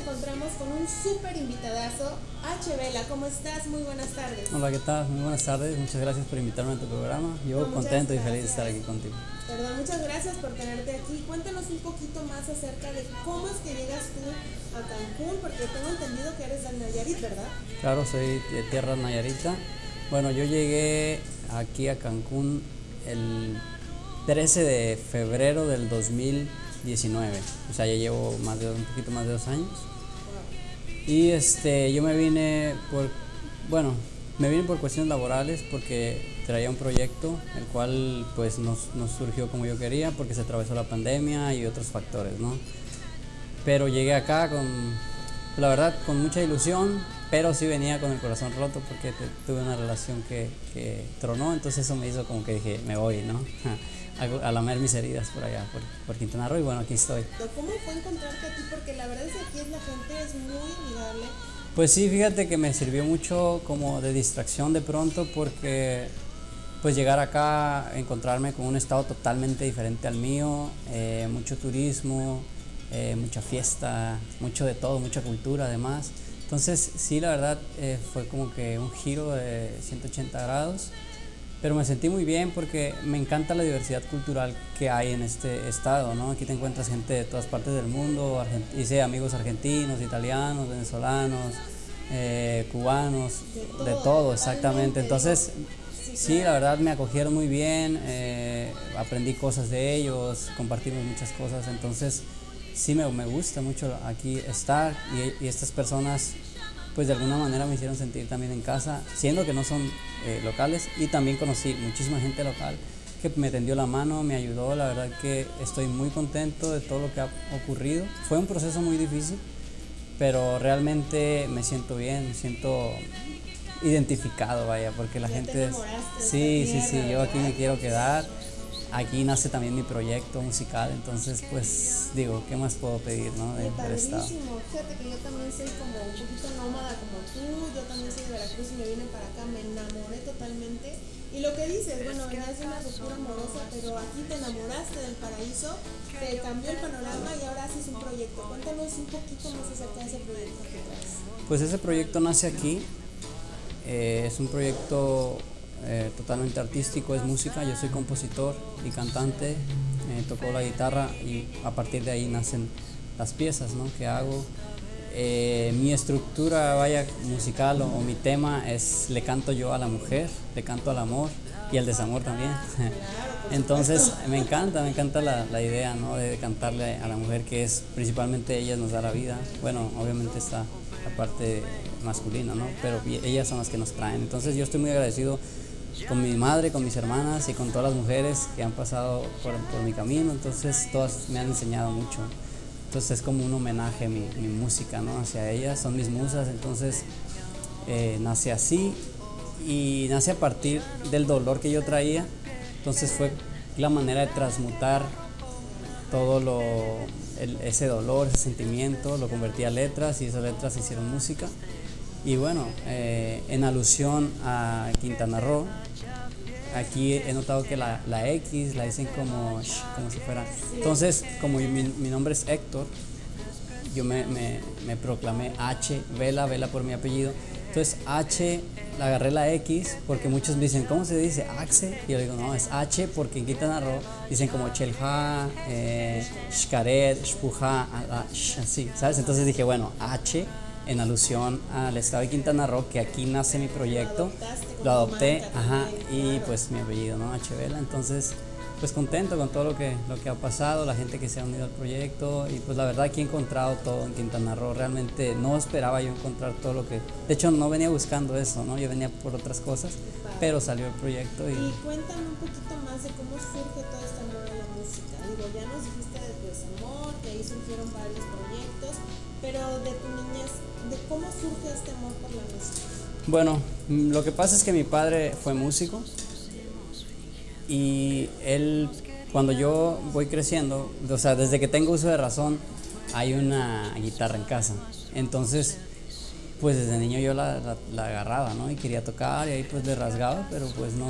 encontramos con un súper invitadazo, H. Vela, ¿cómo estás? Muy buenas tardes. Hola, ¿qué tal? Muy buenas tardes, muchas gracias por invitarme a tu programa. Yo No, contento y feliz de estar aquí contigo. Perdón, muchas gracias por tenerte aquí. Cuéntanos un poquito más acerca de cómo es que llegas tú a Cancún, porque tengo entendido que eres de Nayarit, ¿verdad? Claro, soy de Tierra Nayarita. Bueno, yo llegué aquí a Cancún el 13 de febrero del 2019. O sea, ya llevo más de un poquito más de dos años. Y este, yo me vine por, bueno, me vine por cuestiones laborales porque traía un proyecto, el cual pues no, no surgió como yo quería porque se atravesó la pandemia y otros factores, ¿no? Pero llegué acá con, la verdad, con mucha ilusión, pero sí venía con el corazón roto porque tuve una relación que, que tronó, entonces eso me hizo como que dije, me voy, ¿no? A, a lamer mis heridas por allá, por, por Quintana Roo, y bueno, aquí estoy. ¿Cómo fue encontrarte aquí? Porque la verdad es que aquí es la gente es muy amigable. Pues sí, fíjate que me sirvió mucho como de distracción de pronto porque pues llegar acá, encontrarme con un estado totalmente diferente al mío, eh, mucho turismo, eh, mucha fiesta, mucho de todo, mucha cultura además. Entonces sí, la verdad eh, fue como que un giro de 180 grados, pero me sentí muy bien porque me encanta la diversidad cultural que hay en este estado, ¿no? Aquí te encuentras gente de todas partes del mundo, hice amigos argentinos, italianos, venezolanos, eh, cubanos, De todo, exactamente. Entonces, Sí, sí, la verdad me acogieron muy bien, eh, aprendí cosas de ellos, compartimos muchas cosas, entonces sí me, me gusta mucho aquí estar y, y estas personas pues de alguna manera me hicieron sentir también en casa, siendo que no son eh, locales y también conocí muchísima gente local que me tendió la mano, me ayudó, la verdad que estoy muy contento de todo lo que ha ocurrido. Fue un proceso muy difícil, pero realmente me siento bien, me siento identificado, vaya, porque la Ya te gente es... Sí, sí, sí, yo aquí me quiero quedar. Aquí nace también mi proyecto musical, entonces pues digo, ¿qué más puedo pedir, no? De- del estado. Fíjate que yo también soy como un poquito nómada como tú. Yo también soy de Veracruz y me vine para acá, me enamoré totalmente. Y lo que dices, bueno, venías de una ruptura amorosa, pero aquí te enamoraste del paraíso, te cambió el panorama y ahora haces un proyecto. Cuéntanos un poquito más acerca de ese proyecto que traes. Pues ese proyecto nace aquí. eh, es un proyecto eh, totalmente artístico, es música. Yo soy compositor y cantante. eh, toco la guitarra y a partir de ahí nacen las piezas ¿no? que hago. Eh, mi estructura, vaya, musical o, o mi tema es le canto yo a la mujer, le canto al amor y al desamor también. Entonces me encanta, me encanta la, la idea ¿no? de cantarle a la mujer que es principalmente ella nos da la vida. Bueno, obviamente está la parte masculina, ¿no? pero ellas son las que nos traen. Entonces yo estoy muy agradecido con mi madre, con mis hermanas y con todas las mujeres que han pasado por, por mi camino. Entonces todas me han enseñado mucho. Entonces es como un homenaje mi, mi música ¿no? hacia ellas, son mis musas. Entonces eh, nace así y nace a partir del dolor que yo traía. Entonces fue la manera de transmutar todo lo, el- ese dolor, ese sentimiento, lo convertí a letras y esas letras hicieron música. Y bueno, eh, en alusión a Quintana Roo, aquí he notado que la, la X la dicen como, como si fuera. Entonces, como mi, mi nombre es Héctor, yo me, me, me proclamé H, Vela, Vela por mi apellido. Entonces H, la agarré la X porque muchos me dicen, ¿cómo se dice? Axe. Y yo digo, no, es H porque en Quintana Roo dicen como Chelja, eh, Xcaret, Xpuja, a- a- sh- así, ¿sabes? Entonces dije, bueno, H en alusión al estado de Quintana Roo, que aquí nace mi proyecto. Lo adopté, ajá, y pues mi apellido, ¿no? H. Vela. Entonces, pues contento con todo lo que, lo que ha pasado, la gente que se ha unido al proyecto y pues la verdad aquí he encontrado todo en Quintana Roo. Realmente no esperaba yo encontrar todo lo que... De hecho no venía buscando eso, ¿no? Yo venía por otras cosas, pero salió el proyecto y... Y cuéntame un poquito más de cómo surge todo este amor a la música. Digo, ya nos dijiste de tu desamor, que ahí surgieron varios proyectos, pero de tu niñez, de cómo surge este amor por la música. Bueno, mm, lo que pasa es que mi padre fue músico y él, cuando yo voy creciendo, o sea, desde que tengo uso de razón, hay una guitarra en casa. Entonces, pues desde niño yo la, la, agarraba, ¿no? Y quería tocar y ahí pues le rasgaba, pero pues no,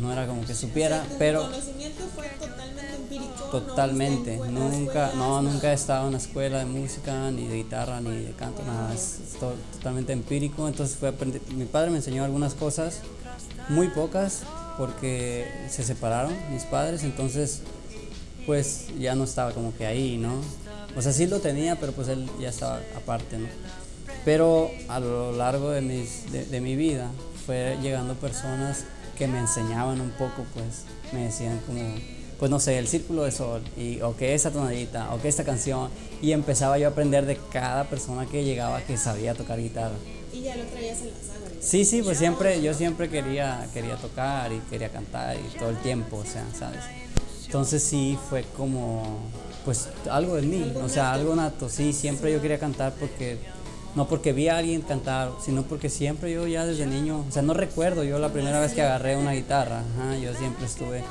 no era como que supiera, pero... conocimiento fue totalmente empírico? Totalmente, nunca, no, nunca he estado en la escuela de música, ni de guitarra, ni de canto, nada, es, totalmente empírico, entonces fue aprender, mi padre me enseñó algunas cosas, muy pocas, porque se separaron mis padres, entonces pues ya no estaba como que ahí, ¿no? O sea, sí lo tenía, pero pues él ya estaba aparte, ¿no? Pero a lo largo de, mis, de, mi vida fue llegando personas que me enseñaban un poco, pues me decían como, pues no sé, el círculo de sol, y, o que esa tonadita, o que esta canción, y empezaba yo a aprender de cada persona que llegaba que sabía tocar guitarra. Y ya lo traías en la sangre. Sí, sí, pues siempre, yo siempre quería, quería tocar y quería cantar y todo el tiempo, o sea, ¿sabes? Entonces sí fue como, pues algo de mí, o sea, algo nato, sí, siempre yo quería cantar porque no porque vi a alguien cantar, sino porque siempre yo ya desde niño, o sea, no recuerdo yo la primera vez que agarré una guitarra, yo siempre estuve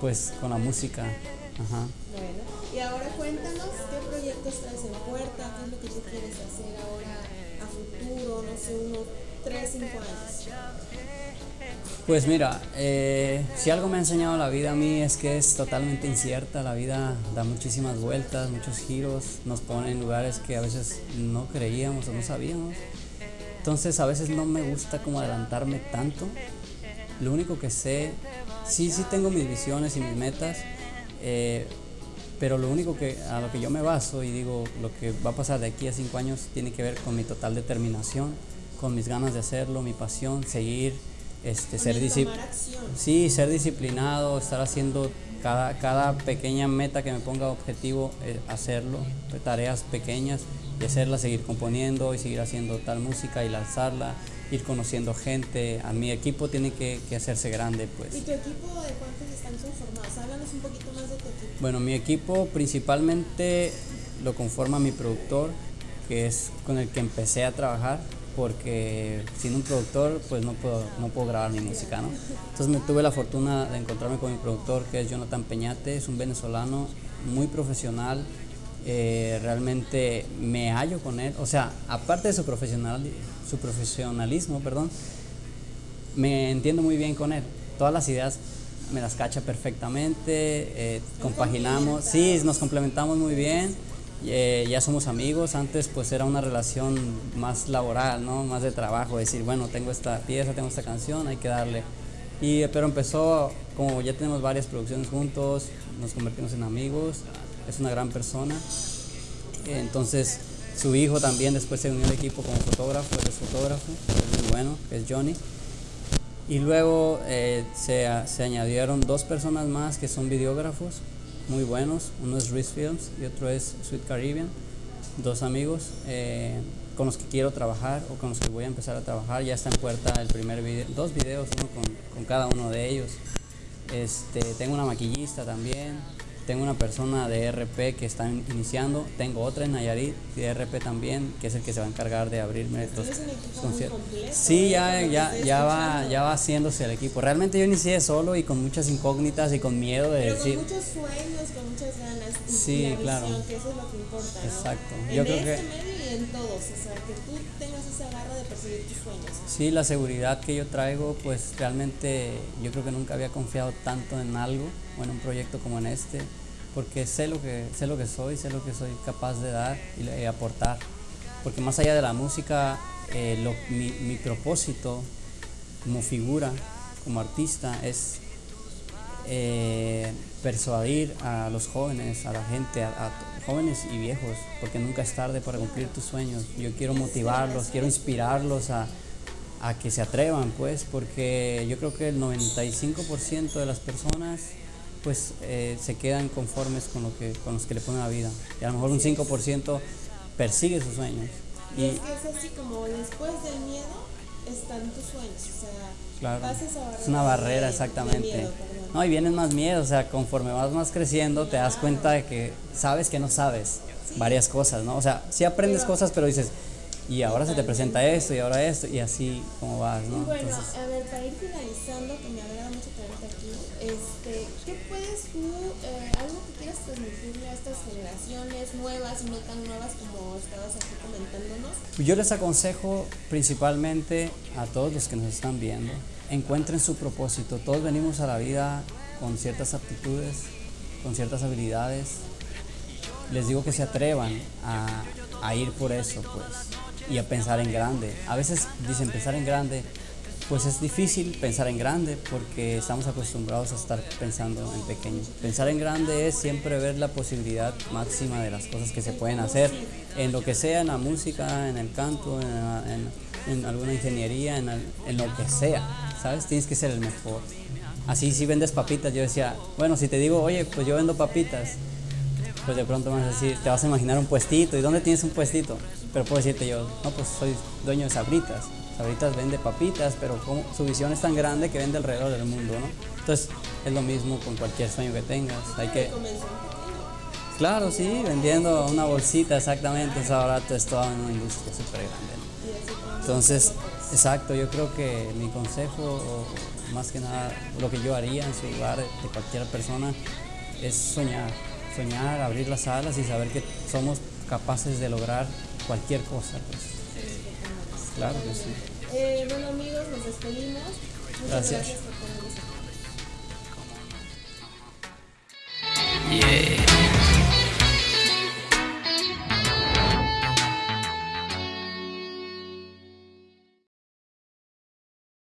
pues con la música. Ajá. Bueno, y ahora cuéntanos qué proyectos traes en puerta, qué es lo que tú quieres hacer ahora a futuro, no sé, unos 3, 5 años. Pues mira, eh, si algo me ha enseñado la vida a mí es que es totalmente incierta, la vida da muchísimas vueltas, muchos giros, nos pone en lugares que a veces no creíamos o no sabíamos. Entonces a veces no me gusta como adelantarme tanto. Lo único que sé, sí, sí tengo mis visiones y mis metas, eh, pero lo único que a lo que yo me baso y digo lo que va a pasar de aquí a cinco años tiene que ver con mi total determinación, con mis ganas de hacerlo, mi pasión, seguir este, ser, sí, ser disciplinado, estar haciendo cada, cada pequeña meta que me ponga objetivo, eh, hacerlo, tareas pequeñas y hacerla, seguir componiendo y seguir haciendo tal música y lanzarla, ir conociendo gente. A mi equipo tiene que, que hacerse grande. Pues. ¿Y tu equipo de cuántos están conformados? Háblanos un poquito más de tu equipo. Bueno, mi equipo principalmente lo conforma mi productor, que es con el que empecé a trabajar porque sin un productor pues no puedo, no puedo grabar mi música, ¿no? Entonces me tuve la fortuna de encontrarme con mi productor que es Jonathan Peñate, es un venezolano muy profesional, eh, realmente me hallo con él, o sea, aparte de su, profesional, su profesionalismo, perdón, me entiendo muy bien con él, todas las ideas me las cacha perfectamente, eh, compaginamos, sí, nos complementamos muy bien eh, ya somos amigos, antes pues era una relación más laboral, ¿no? más de trabajo, decir, bueno, tengo esta pieza, tengo esta canción, hay que darle. Y, pero empezó, como ya tenemos varias producciones juntos, nos convertimos en amigos, es una gran persona. Entonces, su hijo también después se unió al equipo como fotógrafo, es fotógrafo, es muy bueno, es Johnny. Y luego eh, se, se añadieron dos personas más que son videógrafos, muy buenos. Uno es Reese Films y otro es Sweet Caribbean. Dos amigos eh, con los que quiero trabajar o con los que voy a empezar a trabajar. Ya está en puerta el primer video, dos videos, uno con, con cada uno de ellos. Este, tengo una maquillista también tengo una persona de RP que está iniciando, tengo otra en Nayarit de RP también, que es el que se va a encargar de abrirme estos conciertos. Sí, ya, ya, ya, va, ya va haciéndose el equipo. Realmente yo inicié solo y con muchas incógnitas y con miedo de decir. Con muchos sueños, con muchas ganas. sí, claro. que eso es lo que importa. Exacto. En yo creo este medio y en todos, o sea, que tú tengas esa garra de perseguir tus sueños. Sí, la seguridad que yo traigo, pues realmente yo creo que nunca había confiado tanto en algo o en un proyecto como en este porque sé lo que, sé lo que soy, sé lo que soy capaz de dar y, aportar. Porque más allá de la música, eh, mi, propósito como figura, como artista, es eh, persuadir a los jóvenes, a la gente, a, jóvenes y viejos, porque nunca es tarde para cumplir tus sueños. Yo quiero motivarlos, quiero inspirarlos a, a que se atrevan, pues, porque yo creo que el 95% de las personas pues eh, se quedan conformes con, lo que, con los que le ponen la vida. Y a lo mejor un 5% persigue sus sueños. Y, es que es así como después del miedo están tus sueños. O sea, claro, es una barrera, exactamente. no, y vienen más miedos, o sea, conforme vas más creciendo te das cuenta de que sabes que no sabes varias cosas, ¿no? O sea, sí aprendes cosas, pero dices, y ahora se te presenta esto y ahora esto y así como vas, ¿no? Bueno, a ver, para ir finalizando, que me agrada mucho tenerte aquí, este, ¿qué puedes tú, eh, algo que quieras transmitirle a estas generaciones nuevas y no tan nuevas como estabas aquí comentándonos? Yo les aconsejo principalmente a todos los que nos están viendo, encuentren su propósito. Todos venimos a la vida con ciertas aptitudes, con ciertas habilidades. Les digo que se atrevan a, a ir por eso, pues, y a pensar en grande. A veces dicen pensar en grande, pues es difícil pensar en grande porque estamos acostumbrados a estar pensando en pequeño. Pensar en grande es siempre ver la posibilidad máxima de las cosas que se pueden hacer en lo que sea, en la música, en el canto, en, alguna ingeniería, en, en, lo que sea, ¿sabes? Tienes que ser el mejor. Así si vendes papitas, yo decía, bueno, si te digo, oye, pues yo vendo papitas, pues de pronto vas a decir, te vas a imaginar un puestito, ¿y dónde tienes un puestito? Pero puedo decirte yo, no, pues soy dueño de sabritas Ahorita vende papitas, pero su visión es tan grande que vende alrededor del mundo, ¿no? Entonces es lo mismo con cualquier sueño que tengas. Hay que... Claro, sí, vendiendo una bolsita exactamente, entonces ahora es toda una industria súper grande. Entonces, exacto, yo creo que mi consejo, más que nada, lo que yo haría en su lugar de cualquier persona, es soñar, soñar, abrir las alas y saber que somos capaces de lograr cualquier cosa. Pues. Claro que sí. Eh, bueno amigos, nos despedimos. Muchas gracias, gracias por. Yeah.